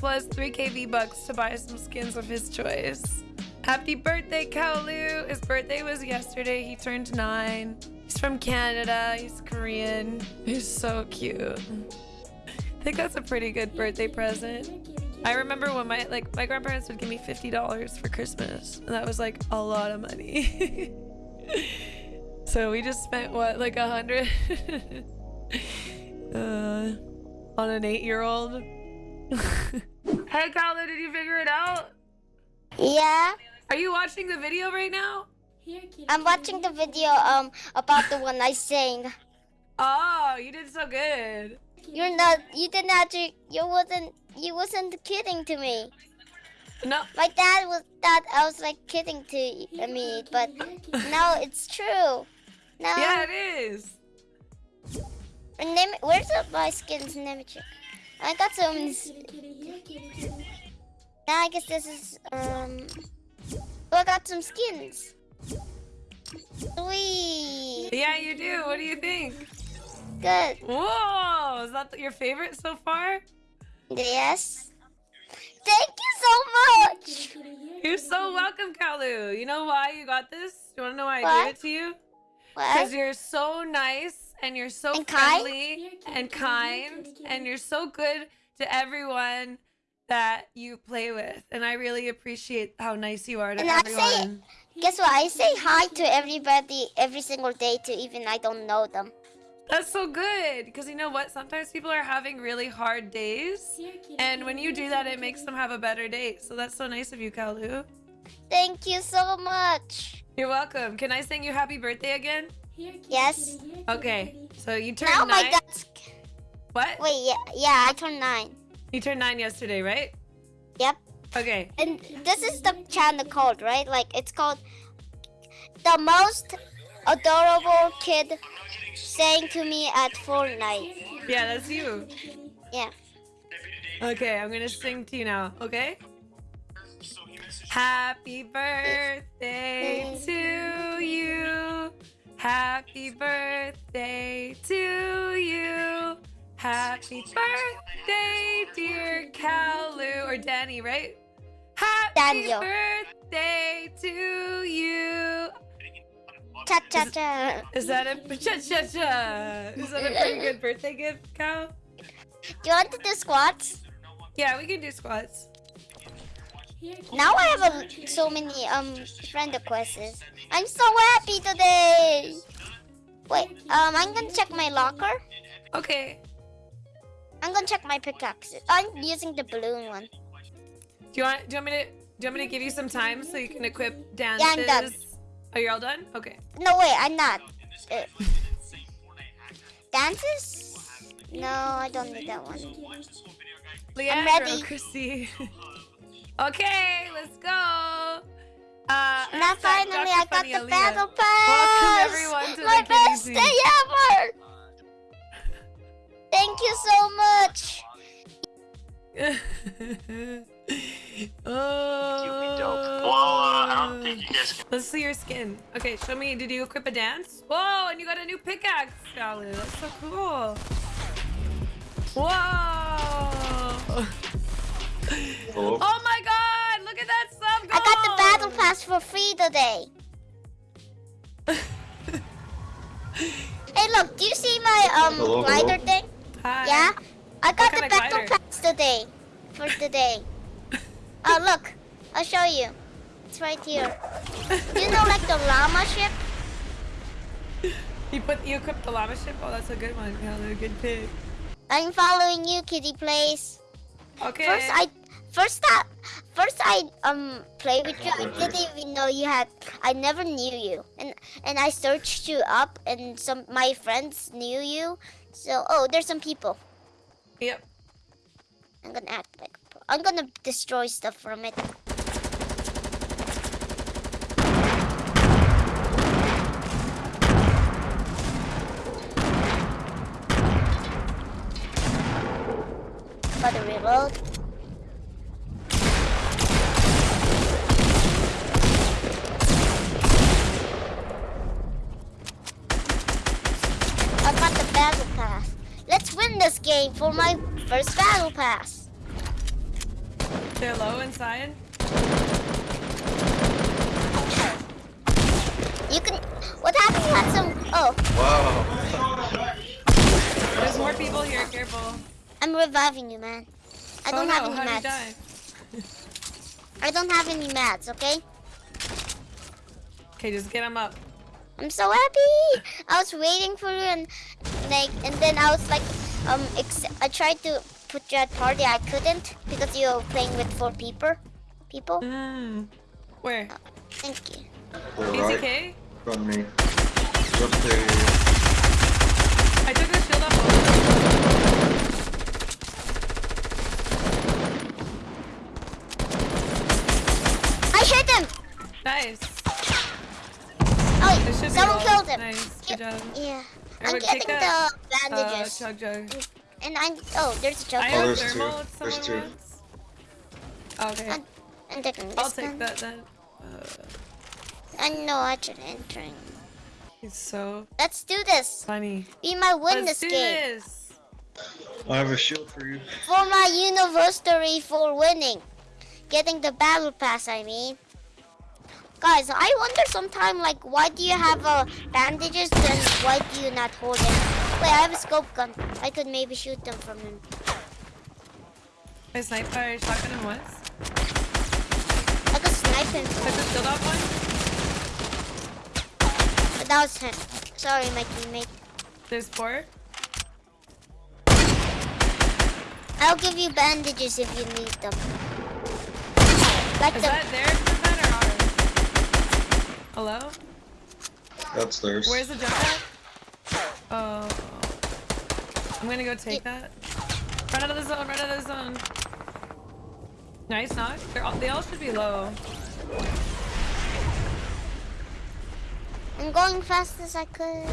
plus 3k V-Bucks to buy some skins of his choice. Happy birthday, Kaolu! His birthday was yesterday. He turned nine. He's from Canada. He's Korean. He's so cute. I think that's a pretty good birthday present. I remember when my like my grandparents would give me $50 for Christmas. And that was like a lot of money. so we just spent what, like a hundred uh, on an eight-year-old. hey, Kaolu, did you figure it out? Yeah. Are you watching the video right now? I'm watching the video um about the one I sang. Oh, you did so good. You're not you did not you wasn't you wasn't kidding to me. No. My dad was thought I was like kidding to me, but no, it's true. No. Yeah, it is. Name, where's the, my skins name check? I got some. Now I guess this is um. Oh, I got some skins. Sweet. Yeah, you do. What do you think? Good. Whoa! Is that your favorite so far? Yes. Thank you so much. You're so welcome, Kalu. You know why you got this? You want to know why I gave it to you? What? Because you're so nice and you're so And kind? friendly and kind and you're so good to everyone that you play with. And I really appreciate how nice you are to And I say- everyone. Guess what? I say hi to everybody every single day to even I don't know them. That's so good. Because you know what? Sometimes people are having really hard days. And when you do that, it makes them have a better day. So that's so nice of you, Kalu. Thank you so much. You're welcome. Can I sing you happy birthday again? Yes. Okay. So you turned Now my nine. dad's. What? Wait, yeah, yeah, I turned nine. You turned nine yesterday, right? Yep. Okay. And this is the channel called, right? Like it's called the most adorable kid saying to me at Fortnite. Yeah, that's you. Yeah. Okay, I'm gonna sing to you now, okay? Happy birthday to you. Happy birthday to you. Happy birthday, dear Kalu. Or Danny, right? Happy Daniel. birthday to you. Cha cha cha. Is that a cha cha cha? Is that a pretty good birthday gift, Cal? Do you want to do squats? Yeah, we can do squats. Now I have a, so many um friend requests. I'm so happy today. Wait, um, I'm gonna check my locker. Okay. I'm gonna check my pickaxes. I'm using the balloon one. Do you want? Do you want me to? Do you want me to give you some time so you can equip dances? I'm done. Are you all done? Okay. No, wait, I'm not. Uh, dances? No, I don't need that one. Leandro, ready. Chrissy. okay, let's go. Uh, Now finally, Dr. I got Funny the Aaliyah. battle pass. Welcome everyone to My the best KBC. day ever. Thank you so much. oh. Well, uh, I don't think you guys can. Let's see your skin. Okay, show me. Did you equip a dance? Whoa, and you got a new pickaxe, Shalu. That's so cool. Whoa. Oh. Oh my god, look at that sub I got the battle pass for free today. Hey, look, do you see my um Hello, glider hello. thing? Hi. Yeah, I got the battle glider? pass today for today. Oh, look, I'll show you. It's right here. You know, like the llama ship. You put you equipped the llama ship? Oh, that's a good one. Yeah, a good pick. I'm following you, Kitty Plays. Okay. First, I first I first I um played with you. I didn't even know you had. I never knew you, and and I searched you up, and some my friends knew you. So oh, there's some people. Yep. I'm gonna act like. I'm gonna destroy stuff from it. Gotta reload. I got the battle pass. Let's win this game for my first pass. They're low inside. You can. What happened? You had some. Oh, Wow. There's more people here. Careful. I'm reviving you, man. I oh don't no, have any how'd mats. I don't have any mats. Okay. Okay, just get him up. I'm so happy. I was waiting for you and like, and then I was like, um, ex- I tried to put you at party. I couldn't because you were playing with four people. People. Mm. Where? Thank you. To the right. From me. Just there. I took the shield off. I hit him. Nice. Oh, There should someone killed him. Nice. Good job. Yeah. I'm getting the that. Uh, bandages. chug jug. And I oh, there's a joke. I Oh, have there's two. There's someone two. wants. Okay. I'm, I'm taking this I'll take one. that then. Uh, I know I should entering. he's so Let's do this. funny. We might win Let's this do game this. I have a shield for you. for my anniversary for winning, getting the battle pass. I mean, guys, I wonder sometime like why do you have uh, bandages and why do you not hold them? Wait, I have a scope gun. I could maybe shoot them from him. I sniped by shotgun him once. I could snipe him, Took the shield off one. but that was him. Sorry, my teammate. There's four. I'll give you bandages if you need them. Like Is the that their jump pad or ours? Hello? That's theirs. Where's the jump pad? Oh. I'm gonna go take that. Run out of the zone, run out of the zone. Nice knock. They're all, they all should be low. I'm going fast as I could.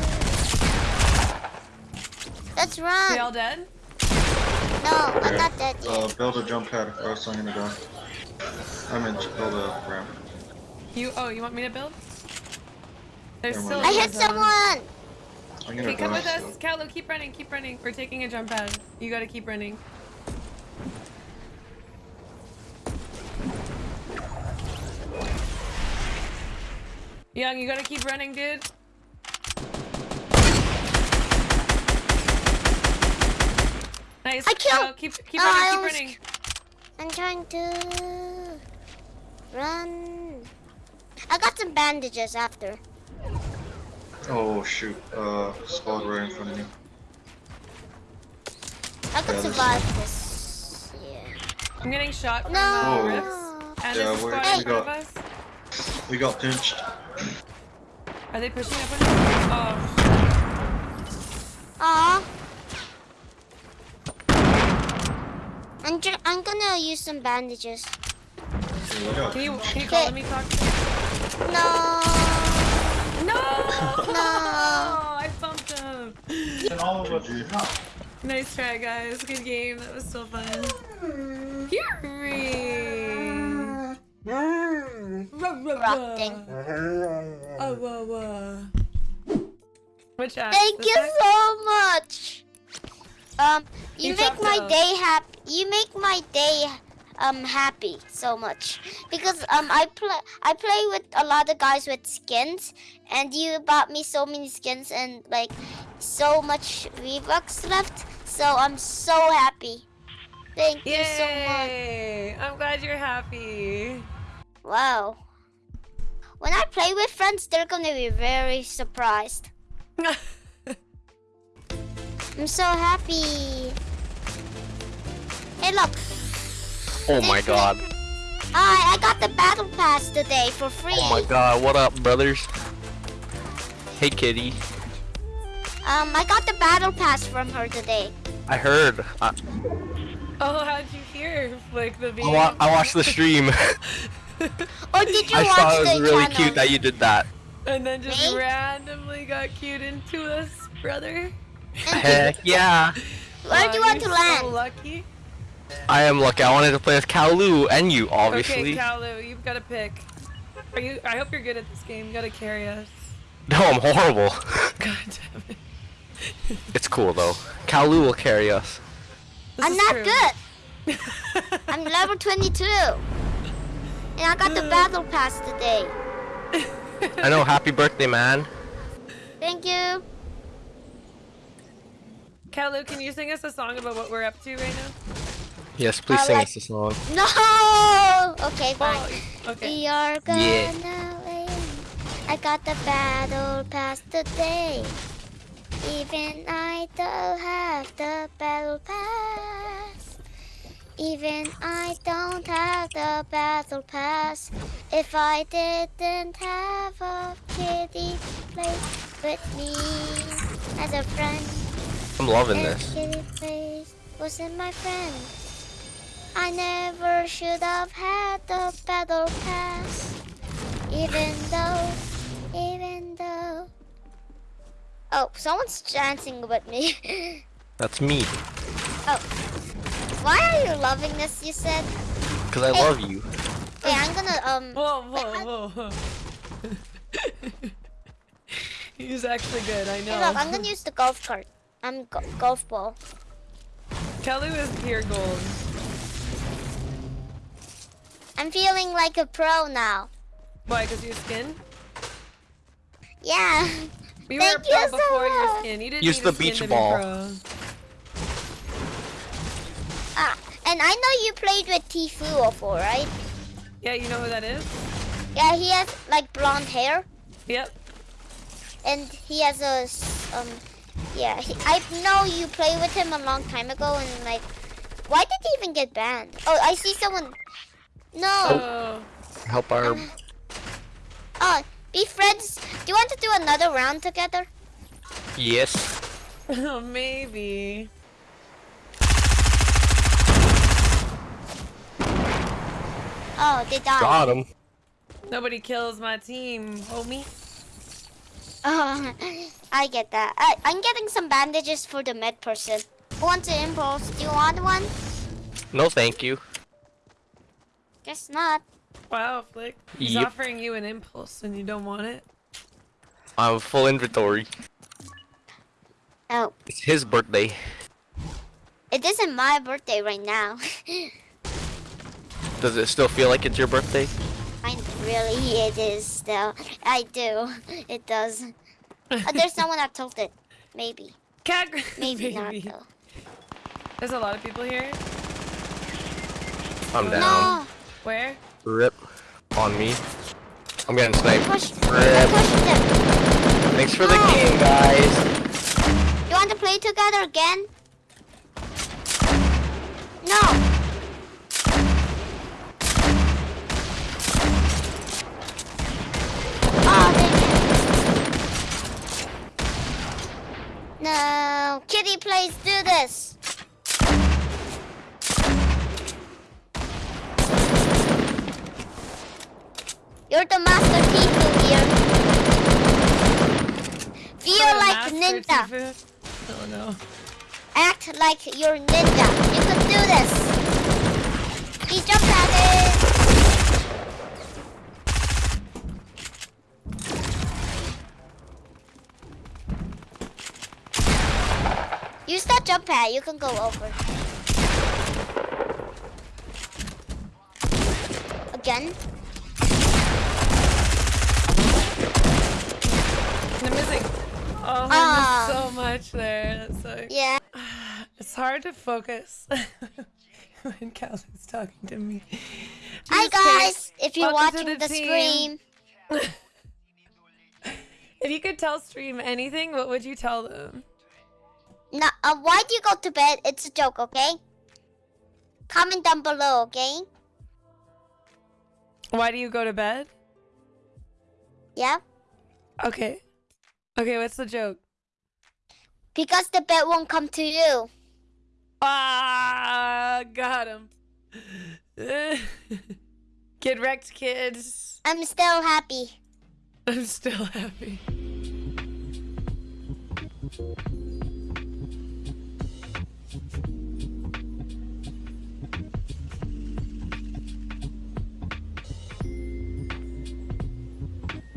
Let's run. They all dead? No, I'm not dead yet. Uh, build a jump pad. Or else I'm gonna go. I'm mean, build a ramp. You, oh, you want me to build? There's Never still. I hit the zone. someone. I'm gonna Okay, come with us. Kalu, keep running, keep running. We're taking a jump pad. You gotta keep running. Young, you gotta keep running, dude. Nice. I killed- Go, keep keep Oh, running, I keep almost- running. I'm trying to run. I got some bandages after. Oh shoot. Uh, squad right in front of me. I could Yeah, survive this. Yeah. I'm getting shot from No. uh, Oh. rifts. And Yeah, there's a we're- squad in front of got- us. We got pinched. Are they pushing up on us? Oh, Aw. I'm, ju- I'm gonna use some bandages. Yeah, we got can you pinched. can you call Okay. me talk? No. No! No. I bumped him. GG. Nice try, guys. Good game. That was so fun. Fury! Rotting. Oh, whoa, whoa. Which app? Thank you one? so much. Um, you You make my up. day happy. You make my day um happy so much because um I play I play with a lot of guys with skins and you bought me so many skins and like so much V-Bucks left. So I'm so happy. Thank you so much. Yay! I'm glad you're happy. Wow. When I play with friends, they're gonna be very surprised. I'm so happy. Hey, look. Oh my god. I I got the battle pass today for free. Oh my god. What up, brothers? Hey, kitty. Um, I got the battle pass from her today. I heard. I, oh, how'd you hear? Like the I, video? wa- I watched the stream. Or did you I watch saw it the was really channel? cute that you did that. and then just Me? randomly got cued into us, brother. Heck yeah. Where do you want to you're land? So lucky. I am lucky. I wanted to play with Kalu and you, obviously. Okay, obviously. Kalu, you've got to pick. Are you? I hope you're good at this game. You gotta carry us. no, I'm horrible. God damn it. it's cool though. Kalu will carry us. This I'm not true. good. I'm level 22. And I got the uh. battle pass today. I know. Happy birthday, man. Thank you. Kalu, can you sing us a song about what we're up to right now? Yes, please I sing like- us a song. No! Okay, oh, fine. Oh, okay. We are gonna Yeah. win. I got the battle pass today. Even I don't have the battle pass. Even I don't have the battle pass. If I didn't have a kitty play with me as a friend, I'm loving this. kitty plays wasn't my friend. I never should have had the battle pass. Even though, even though. Oh, someone's dancing with me. That's me. oh. Why are you loving this, you said? Cause I love you. Hey, I'm gonna, um. Whoa, wait, whoa, whoa. He's actually good, I know. Hey, look, I'm gonna use the golf cart. I'm go golf ball. Kelly is pure gold. I'm feeling like a pro now. Why, because your skin? Yeah. We Thank were you pro so before your much. skin. You didn't Use the skin beach ball. Ah, and I know you played with Tfue before, right? Yeah, you know who that is? Yeah, he has like blonde hair. Yep. and he has a um yeah he, i know you played with him a long time ago and like why did he even get banned oh i see someone no Oh. Help our. Um, oh be friends do you want to do another round together Yes. Oh, maybe. oh they died Got him. Nobody kills my team, homie. oh i get that I, i'm getting some bandages for the med person who wants an impulse do you want one No, thank you. guess not Wow, Flick. He's Yep. offering you an impulse and you don't want it. I have full inventory. oh It's his birthday. it isn't my birthday right now Does it still feel like it's your birthday? I really it is still. I do. It does. Oh, there's someone that told it. Maybe. Cat Maybe not though. There's a lot of people here. I'm down. No. Where? Rip. On me. I'm getting sniped. Push. Rip. Them. Thanks for the game, guys. You want to play together again? No. Oh, dang it. No. Kitty please do this. You're the master Tfue here. Feel like ninja. Tfue. Oh no. Act like you're ninja. You can do this. He jumped at it. Use that jump pad. You can go over. Again. I'm missing. Oh, I Ah. so much there. That's so. Yeah. It's hard to focus when Cal's talking to me. Hi kidding. guys. If you're Welcome watching the the stream. If you could tell stream anything, what would you tell them? No, uh, why do you go to bed? It's a joke, okay? Comment down below, okay? Why do you go to bed? Yeah? Okay. Okay, what's the joke? Because the bed won't come to you. Ah, got him. Get wrecked, kids. I'm still happy. I'm still happy.